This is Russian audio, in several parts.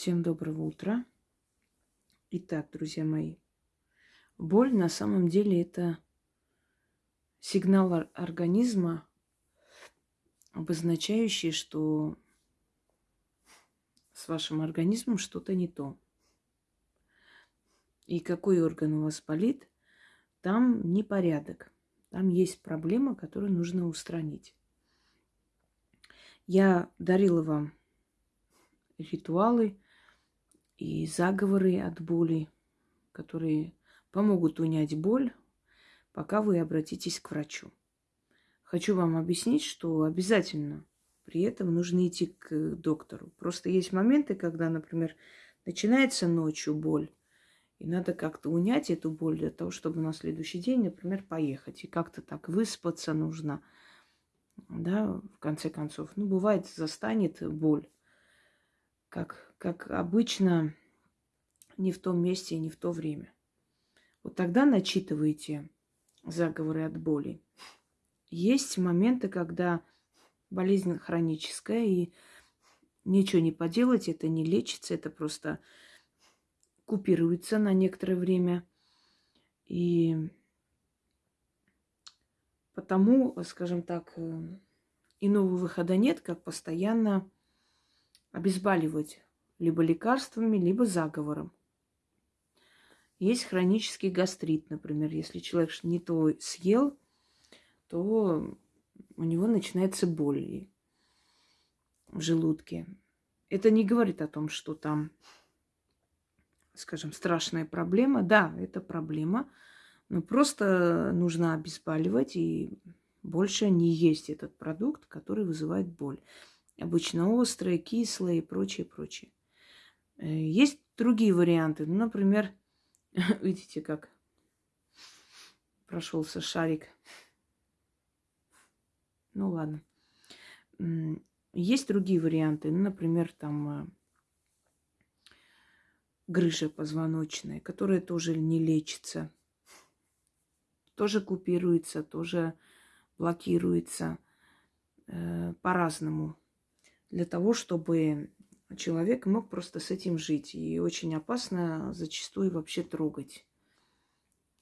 Всем доброго утра. Итак, друзья мои, боль на самом деле это сигнал организма, обозначающий, что с вашим организмом что-то не то. И какой орган у вас болит, там непорядок. Там есть проблема, которую нужно устранить. Я дарила вам ритуалы и заговоры от боли, которые помогут унять боль, пока вы обратитесь к врачу. Хочу вам объяснить, что обязательно при этом нужно идти к доктору. Просто есть моменты, когда, например, начинается ночью боль, и надо как-то унять эту боль для того, чтобы на следующий день, например, поехать. И как-то так выспаться нужно. Да, в конце концов. Ну, бывает, застанет боль как, как обычно, не в том месте и не в то время. Вот тогда начитываете заговоры от боли. Есть моменты, когда болезнь хроническая, и ничего не поделать, это не лечится, это просто купируется на некоторое время. И потому, скажем так, э, иного выхода нет, как постоянно обезболивать либо лекарствами, либо заговором. Есть хронический гастрит, например. Если человек не то съел, то у него начинается боль в желудке. Это не говорит о том, что там, скажем, страшная проблема. Да, это проблема, но просто нужно обезболивать и больше не есть этот продукт, который вызывает боль обычно острые, кислые и прочее, прочее. Э, есть другие варианты. Ну, например, видите, как прошелся шарик. Ну ладно. Есть другие варианты. Ну, например, там э, грыжа позвоночная, которая тоже не лечится. Тоже купируется, тоже блокируется э, по-разному для того, чтобы человек мог просто с этим жить. И очень опасно зачастую вообще трогать.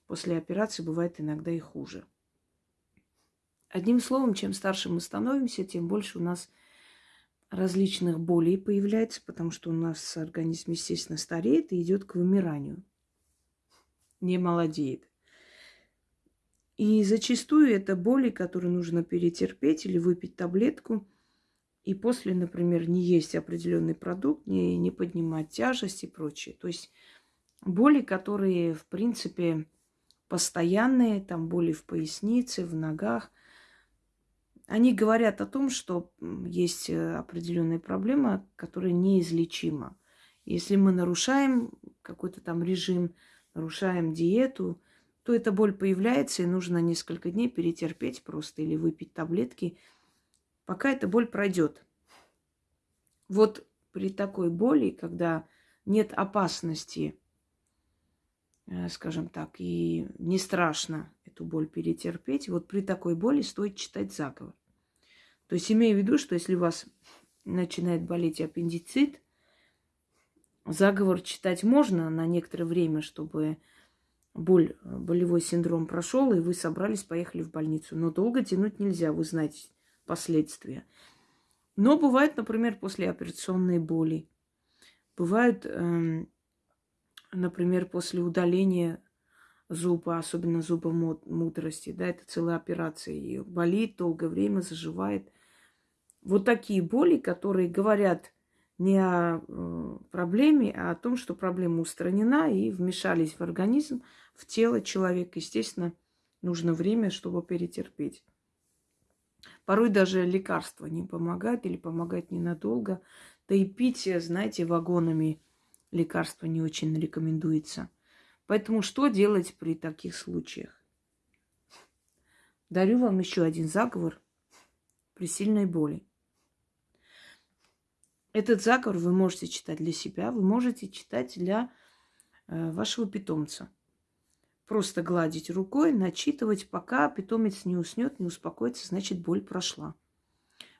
После операции бывает иногда и хуже. Одним словом, чем старше мы становимся, тем больше у нас различных болей появляется, потому что у нас организм, естественно, стареет и идет к вымиранию. Не молодеет. И зачастую это боли, которые нужно перетерпеть или выпить таблетку – и после, например, не есть определенный продукт, не, не поднимать тяжесть и прочее. То есть боли, которые, в принципе, постоянные, там боли в пояснице, в ногах, они говорят о том, что есть э, определенная проблема, которая неизлечима. Если мы нарушаем какой-то там режим, нарушаем диету, то эта боль появляется, и нужно несколько дней перетерпеть просто или выпить таблетки – пока эта боль пройдет. Вот при такой боли, когда нет опасности, э, скажем так, и не страшно эту боль перетерпеть, вот при такой боли стоит читать заговор. То есть имея в виду, что если у вас начинает болеть аппендицит, заговор читать можно на некоторое время, чтобы боль, болевой синдром прошел, и вы собрались, поехали в больницу. Но долго тянуть нельзя, вы знаете, последствия. Но бывает, например, послеоперационные боли. Бывают, эм, например, после удаления зуба, особенно зуба мудрости, да, это целая операция. Ее болит долгое время, заживает. Вот такие боли, которые говорят не о э, проблеме, а о том, что проблема устранена и вмешались в организм, в тело человека. Естественно, нужно время, чтобы перетерпеть. Порой даже лекарства не помогают или помогают ненадолго. Да и пить, знаете, вагонами лекарства не очень рекомендуется. Поэтому что делать при таких случаях? Дарю вам еще один заговор при сильной боли. Этот заговор вы можете читать для себя, вы можете читать для э, вашего питомца просто гладить рукой, начитывать, пока питомец не уснет, не успокоится, значит, боль прошла.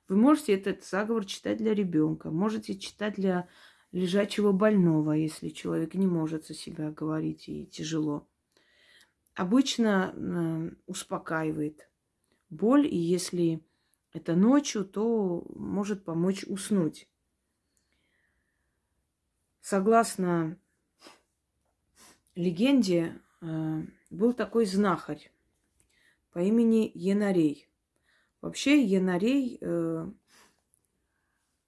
Вы можете этот заговор читать для ребенка, можете читать для лежачего больного, если человек не может за себя говорить и тяжело. Обычно э, успокаивает боль, и если это ночью, то может помочь уснуть. Согласно легенде, был такой знахарь по имени Янарей. Вообще Янарей э,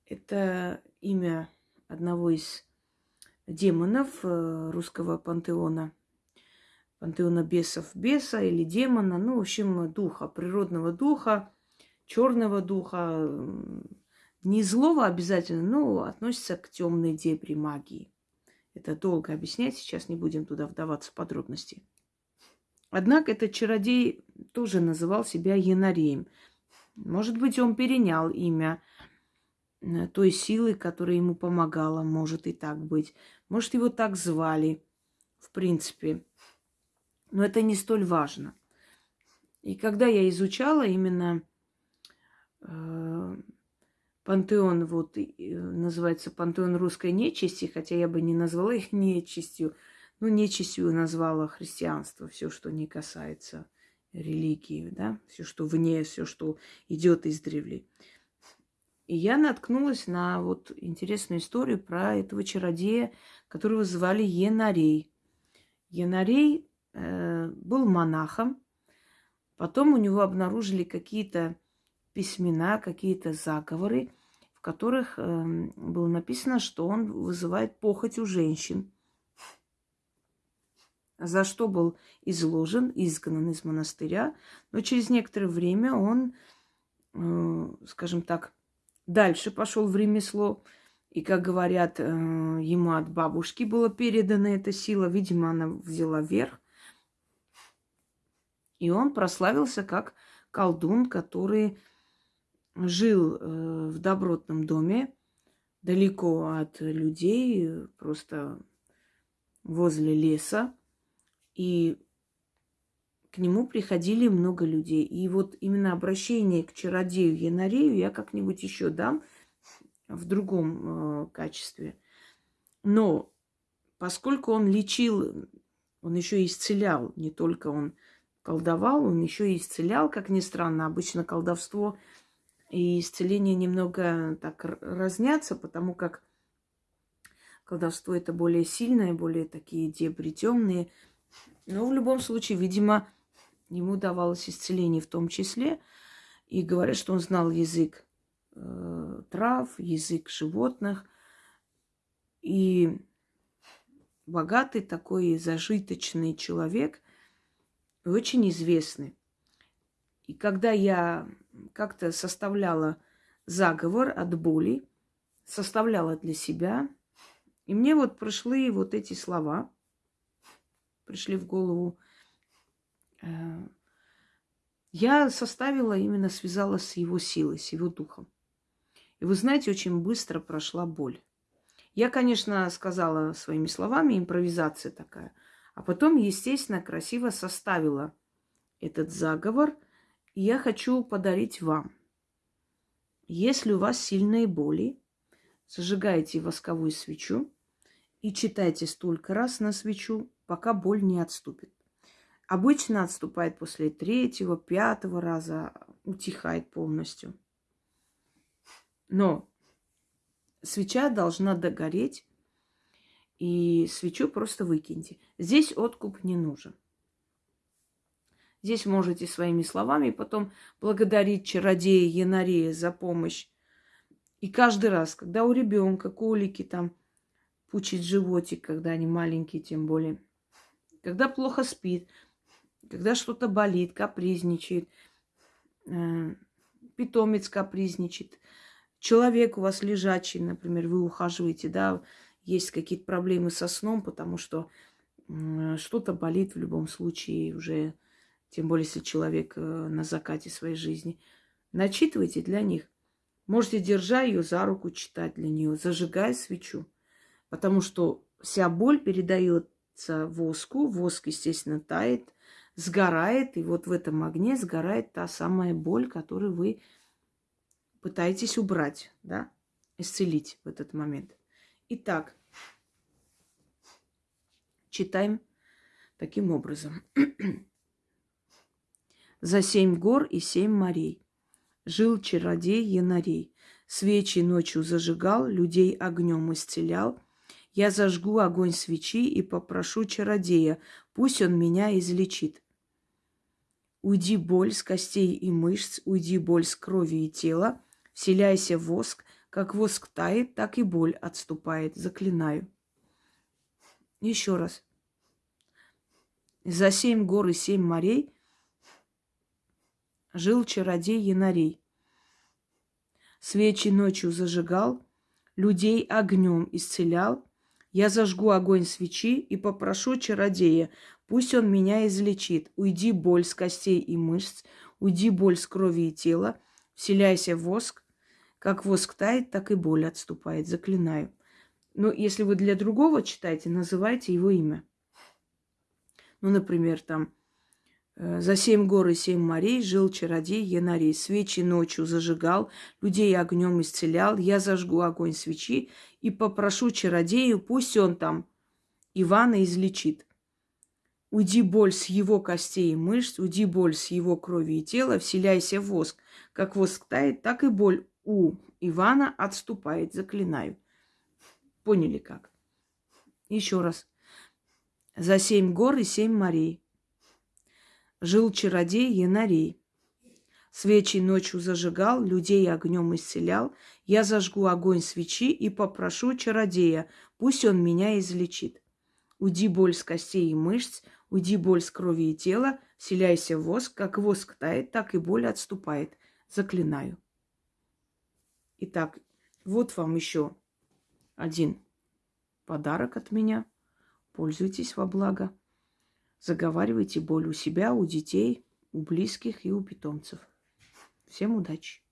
это имя одного из демонов э, русского пантеона, пантеона бесов, беса или демона, ну, в общем, духа, природного духа, черного духа, не злого обязательно, но относится к темной дебри магии. Это долго объяснять, сейчас не будем туда вдаваться в подробности. Однако этот чародей тоже называл себя Янареем. Может быть, он перенял имя э, той силы, которая ему помогала. Может и так быть. Может, его так звали, в принципе. Но это не столь важно. И когда я изучала именно э, пантеон, вот э, называется пантеон русской нечисти, хотя я бы не назвала их нечистью, ну, нечистью назвала христианство, все, что не касается религии, да, все, что вне, все, что идет из древлей. И я наткнулась на вот интересную историю про этого чародея, которого звали Енарей. Енарей э, был монахом, потом у него обнаружили какие-то письмена, какие-то заговоры, в которых э, было написано, что он вызывает похоть у женщин, за что был изложен, изгнан из монастыря. Но через некоторое время он, э, скажем так, дальше пошел в ремесло. И, как говорят, э, ему от бабушки была передана эта сила. Видимо, она взяла верх. И он прославился как колдун, который жил э, в добротном доме, далеко от людей, просто возле леса. И к нему приходили много людей. И вот именно обращение к чародею Янарею я как-нибудь еще дам в другом э, качестве. Но поскольку он лечил, он еще исцелял, не только он колдовал, он еще исцелял, как ни странно. Обычно колдовство и исцеление немного так разнятся, потому как колдовство это более сильное, более такие дебри темные. Но в любом случае, видимо, ему давалось исцеление в том числе. И говорят, что он знал язык э, трав, язык животных. И богатый такой зажиточный человек, очень известный. И когда я как-то составляла заговор от боли, составляла для себя, и мне вот пришли вот эти слова, пришли в голову. Э, я составила, именно связала с его силой, с его духом. И вы знаете, очень быстро прошла боль. Я, конечно, сказала своими словами, импровизация такая. А потом, естественно, красиво составила этот заговор – я хочу подарить вам. Если у вас сильные боли, зажигайте восковую свечу и читайте столько раз на свечу, пока боль не отступит. Обычно отступает после третьего, пятого раза, утихает полностью. Но свеча должна догореть, и свечу просто выкиньте. Здесь откуп не нужен. Здесь можете своими словами потом благодарить чародея Янарея за помощь. И каждый раз, когда у ребенка колики там пучит животик, когда они маленькие, тем более, когда плохо спит, когда что-то болит, капризничает, э, питомец капризничает, человек у вас лежачий, например, вы ухаживаете, да, есть какие-то проблемы со сном, потому что э, что-то болит в любом случае уже тем более, если человек э, на закате своей жизни. Начитывайте для них. Можете, держа ее за руку, читать для нее, зажигая свечу. Потому что вся боль передается воску, воск, естественно, тает, сгорает, и вот в этом огне сгорает та самая боль, которую вы пытаетесь убрать, да, исцелить в этот момент. Итак, читаем таким образом. За семь гор и семь морей жил чародей Янарей. Свечи ночью зажигал, людей огнем исцелял. Я зажгу огонь свечи и попрошу чародея, пусть он меня излечит. Уйди боль с костей и мышц, уйди боль с крови и тела, вселяйся в воск, как воск тает, так и боль отступает, заклинаю. Еще раз. За семь гор и семь морей жил чародей Янарей. Свечи ночью зажигал, людей огнем исцелял. Я зажгу огонь свечи и попрошу чародея, пусть он меня излечит. Уйди боль с костей и мышц, уйди боль с крови и тела, вселяйся в воск. Как воск тает, так и боль отступает. Заклинаю. Но если вы для другого читаете, называйте его имя. Ну, например, там за семь гор и семь морей жил чародей Янарей. Свечи ночью зажигал, людей огнем исцелял. Я зажгу огонь свечи и попрошу чародею, пусть он там Ивана излечит. Уйди боль с его костей и мышц, уйди боль с его крови и тела, вселяйся в воск. Как воск тает, так и боль у Ивана отступает, заклинаю. Поняли как? Еще раз. За семь гор и семь морей жил чародей Янарей. Свечи ночью зажигал, людей огнем исцелял. Я зажгу огонь свечи и попрошу чародея, пусть он меня излечит. Уйди боль с костей и мышц, уйди боль с крови и тела, вселяйся в воск, как воск тает, так и боль отступает. Заклинаю. Итак, вот вам еще один подарок от меня. Пользуйтесь во благо. Заговаривайте боль у себя, у детей, у близких и у питомцев. Всем удачи!